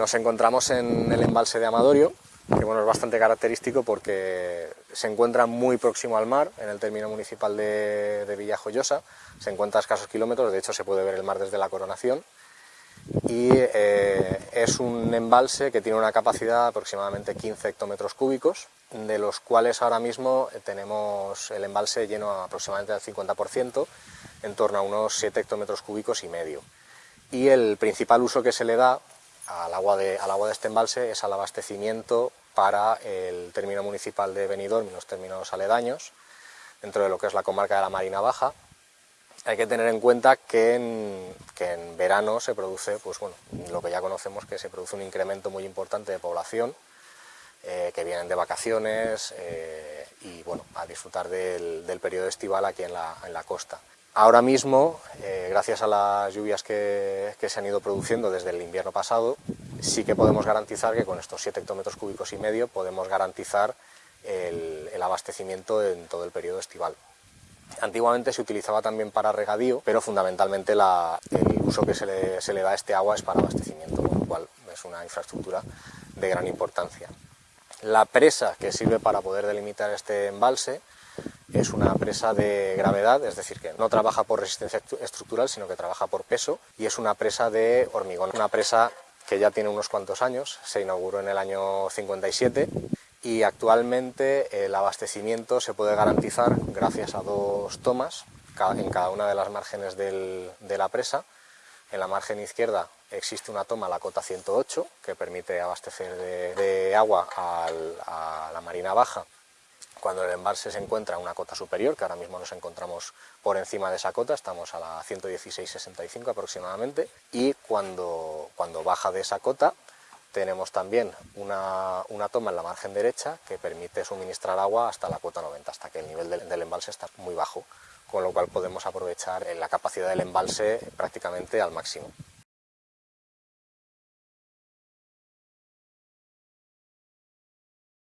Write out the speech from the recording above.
Nos encontramos en el embalse de Amadorio, que bueno, es bastante característico porque se encuentra muy próximo al mar, en el término municipal de, de Villajoyosa, se encuentra a escasos kilómetros, de hecho se puede ver el mar desde la coronación, y eh, es un embalse que tiene una capacidad de aproximadamente 15 hectómetros cúbicos, de los cuales ahora mismo tenemos el embalse lleno aproximadamente al 50%, en torno a unos 7 hectómetros cúbicos y medio. Y el principal uso que se le da al agua de, al agua de este embalse es al abastecimiento para el término municipal de Benidorm y los términos aledaños, dentro de lo que es la comarca de la Marina Baja. Hay que tener en cuenta que en, que en verano se produce, pues bueno, lo que ya conocemos, que se produce un incremento muy importante de población, eh, que vienen de vacaciones eh, y bueno, a disfrutar del, del, periodo estival aquí en la, en la costa. Ahora mismo, eh, gracias a las lluvias que, se han ido produciendo desde el invierno pasado, sí que podemos garantizar que con estos 7 hectómetros cúbicos y medio podemos garantizar el, abastecimiento en todo el periodo estival. Antiguamente se utilizaba también para regadío, pero fundamentalmente el uso que se le, se le, da a este agua es para abastecimiento, con lo cual es una infraestructura de gran importancia. La presa que sirve para poder delimitar este embalse es una presa de gravedad, es decir, que no trabaja por resistencia estructural, sino que trabaja por peso, y es una presa de hormigón, una presa que ya tiene unos cuantos años, se inauguró en el año 57 y actualmente el abastecimiento se puede garantizar gracias a dos tomas en cada una de las márgenes de la presa. En la margen izquierda existe una toma, la cota 108, que permite abastecer de, de agua al, a la marina baja cuando el embalse se encuentra a una cota superior, que ahora mismo nos encontramos por encima de esa cota, estamos a la 116,65 aproximadamente, y cuando, cuando baja de esa cota tenemos también una, una, toma en la margen derecha que permite suministrar agua hasta la cota 90, hasta que el nivel del embalse está muy bajo, con lo cual podemos aprovechar la capacidad del embalse prácticamente al máximo.